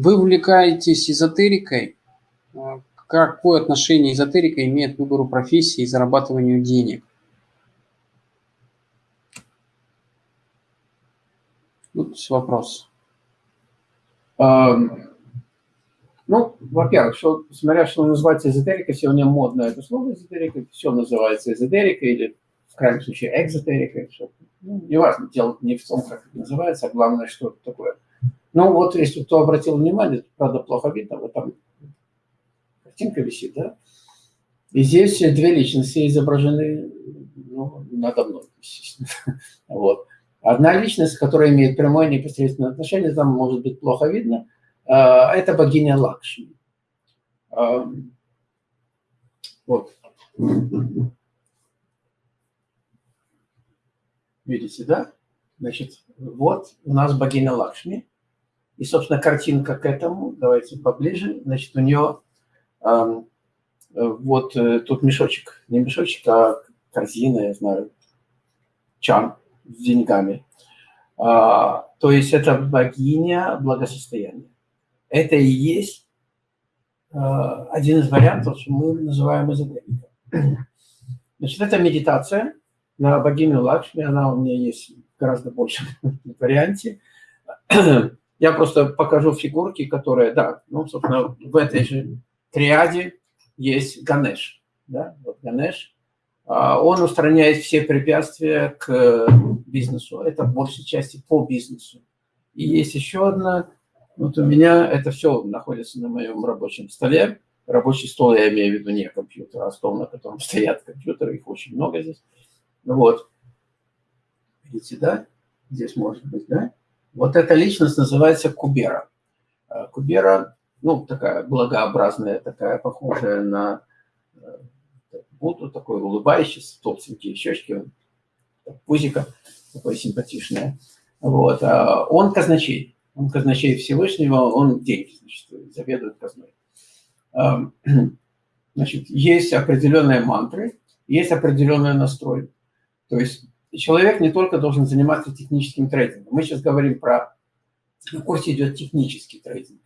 Вы увлекаетесь эзотерикой. А, какое отношение эзотерика имеет к выбору профессии и зарабатыванию денег? Вот вопрос. Um, ну, во-первых, что, смотря что называется эзотерикой, сегодня модно это слово эзотерика, все называется эзотерикой или, в крайнем случае, экзотерикой. Что, ну, неважно, дело не в том, как это называется, а главное, что это такое. Ну, вот, если кто обратил внимание, правда, плохо видно, вот там картинка висит, да? И здесь две личности изображены ну, надо мной, естественно. Вот. Одна личность, которая имеет прямое непосредственное отношение, там может быть плохо видно, а, это богиня Лакшми. А, вот. Видите, да? Значит, вот у нас богиня Лакшми. И, собственно, картинка к этому, давайте поближе. Значит, у нее э, вот э, тут мешочек, не мешочек, а корзина, я знаю, чан с деньгами. А, то есть это богиня благосостояния. Это и есть а, один из вариантов, что мы называем эзотерикой. Значит, это медитация на богиню Лакшми, она у меня есть в гораздо большем варианте. Я просто покажу фигурки, которые, да, ну, собственно, в этой же триаде есть Ганеш. Да, вот Ганеш. А, он устраняет все препятствия к бизнесу. Это в большей части по бизнесу. И есть еще одна. Вот у меня это все находится на моем рабочем столе. Рабочий стол я имею в виду не компьютер, а стол, на котором стоят компьютеры. Их очень много здесь. Вот. Видите, да? Здесь может быть, да? Вот эта личность называется Кубера. А, Кубера, ну, такая благообразная, такая похожая на э, Будду, такой улыбающийся, толстенькие щечки, пузика такое симпатичное. Вот. А он казначей. Он казначей Всевышнего, он деньги, значит, заведует казной. А, значит, есть определенные мантры, есть определенный настрой. То есть человек не только должен заниматься техническим трейдингом. Мы сейчас говорим про... На курсе идет технический трейдинг.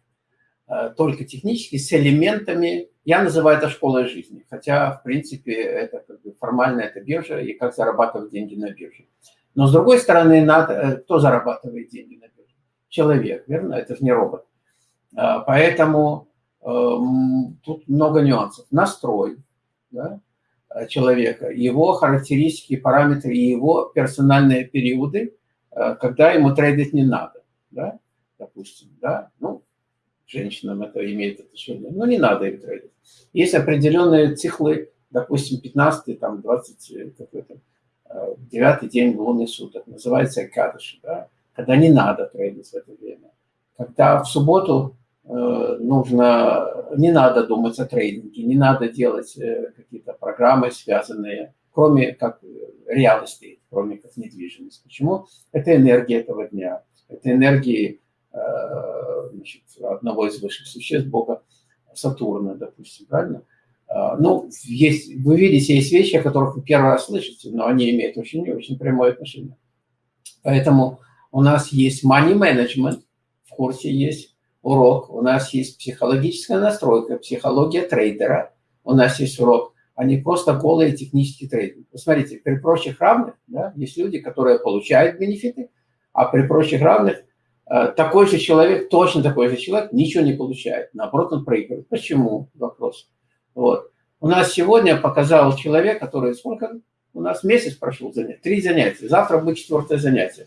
А, только технический, с элементами... Я называю это школой жизни. Хотя, в принципе, это как бы формально это биржа и как зарабатывать деньги на бирже. Но, с другой стороны, надо, э, кто зарабатывает деньги на бирже? Человек, верно? Это же не робот. А, поэтому э, тут много нюансов. Настрой, да? Э, человека, его характеристики, параметры и его персональные периоды, э, когда ему трейдить не надо, да, допустим, да, ну, женщинам это имеет отношение, но не надо им трейдить. Есть определенные циклы, допустим, 15 там, 20 какой-то, 9 день лунных суток, называется Экадыши, да, когда не надо трейдить в это время. Когда в субботу Э, нужно, не надо думать о трейдинге, не надо делать э, какие-то программы, связанные, кроме как real кроме как недвижимость. Почему? Это энергия этого дня, это энергии э, значит, одного из высших существ, Бога Сатурна, допустим, правильно? Ну, есть, вы видите, есть вещи, о которых вы первый раз слышите, но они имеют очень-очень прямое отношение. Поэтому у нас есть money management, в курсе есть урок, у нас есть психологическая настройка, психология трейдера, у нас есть урок, а не просто голый технический трейдинг. Посмотрите, при прочих равных да, есть люди, которые получают бенефиты, а при прочих равных э, такой же человек, точно такой же человек, ничего не получает. Наоборот, он проигрывает. Почему? Вопрос. Вот. У нас сегодня показал человек, который сколько? У нас месяц прошел занятие, три занятия. Завтра будет четвертое занятие.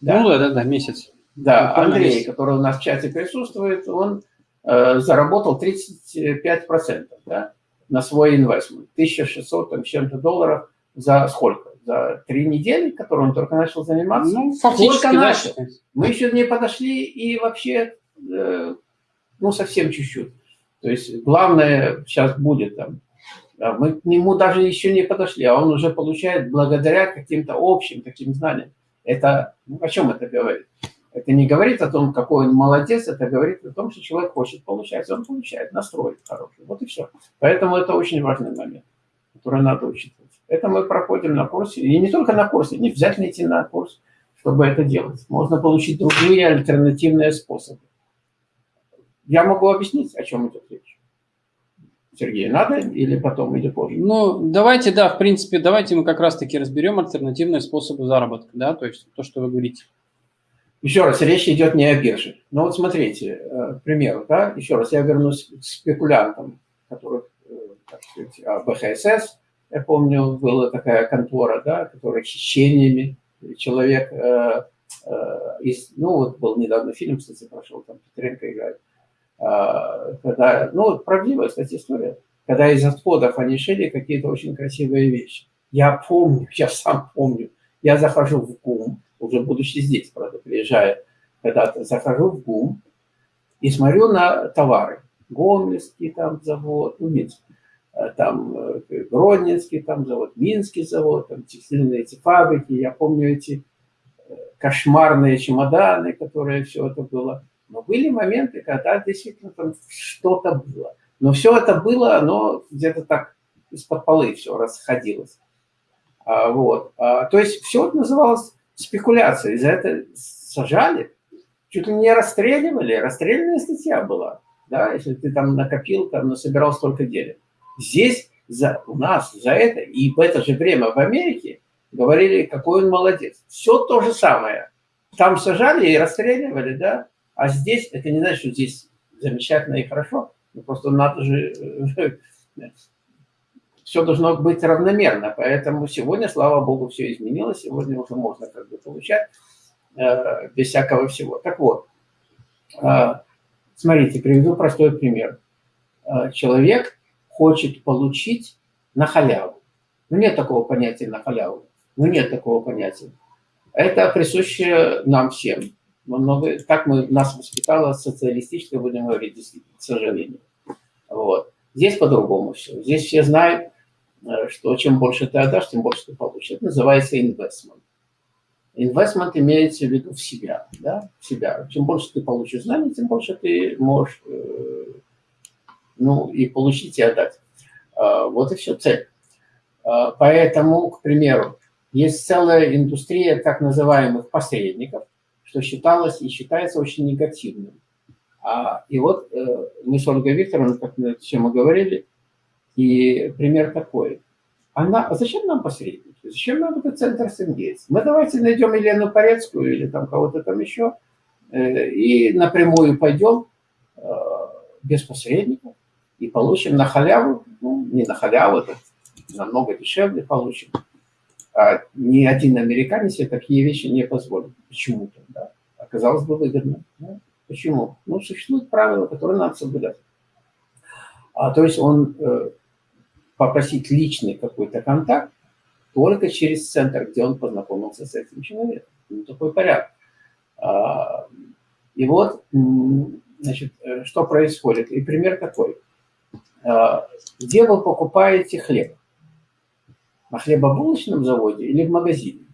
Да? Ну да, да, да, месяц. Да, Андрей, который у нас в чате присутствует, он э, заработал 35% да, на свой инвестмент. 1600 там, чем-то долларов за сколько? За три недели, которые он только начал заниматься? Ну, фактически, только начал. Мы еще не подошли и вообще, э, ну, совсем чуть-чуть. То есть главное сейчас будет там. Да, мы к нему даже еще не подошли, а он уже получает благодаря каким-то общим таким знаниям. Это, ну, о чем это говорит? Это не говорит о том, какой он молодец, это говорит о том, что человек хочет получать. Он получает настрой хороший. Вот и все. Поэтому это очень важный момент, который надо учитывать. Это мы проходим на курсе. И не только на курсе, не обязательно идти на курс, чтобы это делать. Можно получить другие альтернативные способы. Я могу объяснить, о чем идет речь. Сергей, надо или потом, или позже? Ну, давайте, да, в принципе, давайте мы как раз-таки разберем альтернативные способы заработка, да, то есть то, что вы говорите. Еще раз, речь идет не о бирже. Но вот смотрите, э, к примеру, да, еще раз, я вернусь к спекулянтам, которых, э, так сказать, а, БХСС, я помню, была такая контора, да, которая хищениями, человек э, э, из, ну вот был недавно фильм, кстати, прошел, там Петренко играет, э, когда, ну правдивая, кстати, история, когда из отходов они шили какие-то очень красивые вещи. Я помню, я сам помню, я захожу в ГУМ, уже будучи здесь, правда, приезжая когда-то, захожу в ГУМ и смотрю на товары. Гомельский там завод, ну, Минск, э, там э, Гродненский там завод, Минский завод, там текстильные эти фабрики. Я помню эти э, кошмарные чемоданы, которые все это было. Но были моменты, когда действительно там что-то было. Но все это было, оно где-то так из-под полы все расходилось. А, вот. А, то есть все это называлось спекуляцией. За это сажали, чуть ли не расстреливали. Расстрельная статья была. Да, если ты там накопил, там насобирал столько денег. Здесь за, у нас за это, и в это же время в Америке говорили, какой он молодец. Все то же самое. Там сажали и расстреливали, да, а здесь, это не значит, что здесь замечательно и хорошо, но просто надо же все должно быть равномерно. Поэтому сегодня, слава богу, все изменилось. Сегодня уже можно как бы получать э, без всякого всего. Так вот, э, смотрите, приведу простой пример. Э, человек хочет получить на халяву. Ну, нет такого понятия на халяву. Ну, нет такого понятия. Это присуще нам всем. Много, так мы, нас воспитала социалистическая, будем говорить, к сожалению. Вот. Здесь по-другому все. Здесь все знают, что чем больше ты отдашь, тем больше ты получишь. Это называется инвестмент. Инвестмент имеется в виду в себя, да, в себя. Чем больше ты получишь знаний, тем больше ты можешь, э, ну, и получить, и отдать. Э, вот и все, цель. Э, поэтому, к примеру, есть целая индустрия так называемых посредников, что считалось и считается очень негативным. А, и вот э, мы с Ольгой Викторовной, как мы все мы говорили, и пример такой. Она, а зачем нам посредники? Зачем нам этот центр Сенгейтс? Мы давайте найдем Елену Порецкую или там кого-то там еще э, и напрямую пойдем э, без посредников и получим на халяву, ну, не на халяву, это намного дешевле получим. А ни один американец себе такие вещи не позволит. Почему-то, да. Оказалось бы выгодно. Да? Почему? Ну, существуют правила, которые надо соблюдать. А, то есть он э, попросить личный какой-то контакт только через центр, где он познакомился с этим человеком. Ну, такой порядок. А, и вот, значит, э, что происходит. И пример такой. А, где вы покупаете хлеб? На хлебобулочном заводе или в магазине?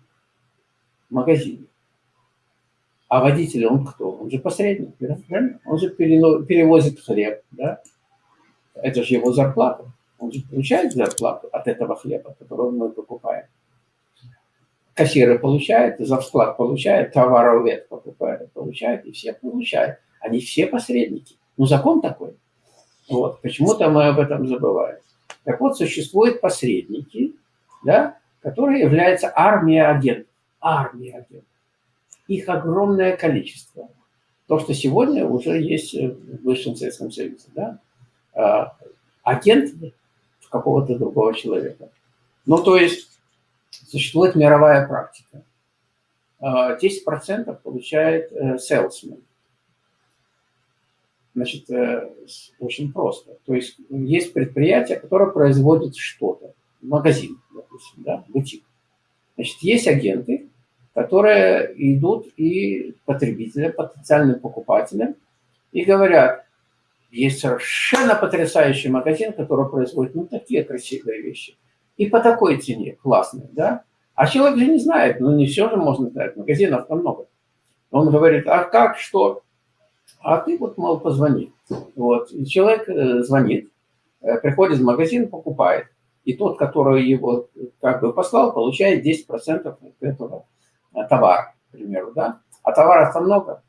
В магазине. А водитель, он кто? Он же посредник, да? Он же перевозит хлеб, да? Это же его зарплата. Он же получает зарплату от этого хлеба, который мы покупаем. Кассиры получают, за вклад получают, товаровед покупает, получает, и все получают. Они все посредники. Ну, закон такой. Вот. Почему-то мы об этом забываем. Так вот, существуют посредники, да, которые являются армией агентов. Армия агентов. Их огромное количество. То, что сегодня уже есть в Высшем Советском Союзе. Да? А, агент какого-то другого человека. Ну, то есть существует мировая практика. 10% а, получает э, salesman. Значит, э, очень просто. То есть есть предприятие, которое производит что-то. Магазин, допустим, да, бутик. Значит, есть агенты, которые идут и потребителям, потенциальным покупателям и говорят, есть совершенно потрясающий магазин, который производит ну, такие красивые вещи. И по такой цене, классные, да? А человек же не знает, ну не все же можно знать, магазинов там много. Он говорит, а как, что? А ты вот, мол, позвони. Вот. И человек э, звонит, э, приходит в магазин, покупает. И тот, который его как бы послал, получает 10% этого э, товара, к примеру, да? А товаров-то много,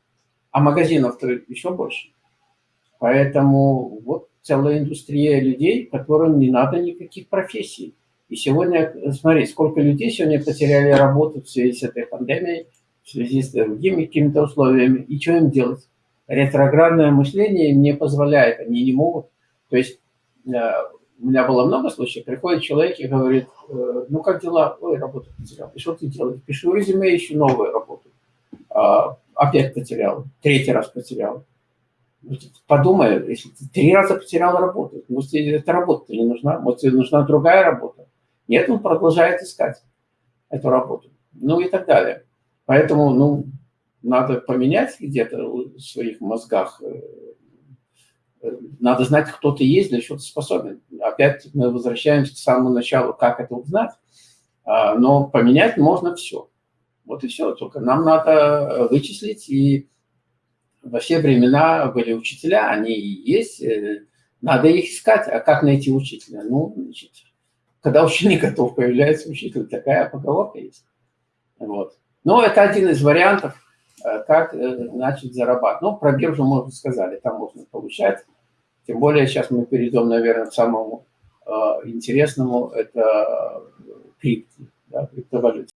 а магазинов-то еще больше. Поэтому вот целая индустрия людей, которым не надо никаких профессий. И сегодня, смотри, сколько людей сегодня потеряли работу в связи с этой пандемией, в связи с другими какими-то условиями. И что им делать? Ретроградное мышление не позволяет, они не могут. То есть э, у меня было много случаев, приходит человек и говорит, э, ну как дела? Ой, работу потерял. И что ты делаешь? Пишу резюме, ищу новую работу. А, опять потерял, третий раз потерял. Подумай, если ты три раза потерял работу, может, тебе эта работа не нужна, может, тебе нужна другая работа. Нет, он продолжает искать эту работу. Ну и так далее. Поэтому, ну, надо поменять где-то в своих мозгах. Э, надо знать, кто ты есть, для чего ты способен. Опять мы возвращаемся к самому началу, как это узнать. А, но поменять можно все. Вот и все. Только нам надо вычислить. И во все времена были учителя, они есть. Э, надо их искать. А как найти учителя? Ну, значит, когда ученик готов, появляется учитель. Такая поговорка есть. Вот. Но это один из вариантов, э, как э, начать зарабатывать. Ну, про биржу мы уже сказали, там можно получать. Тем более сейчас мы перейдем, наверное, к самому интересному, это крипто, да, криптовалюте.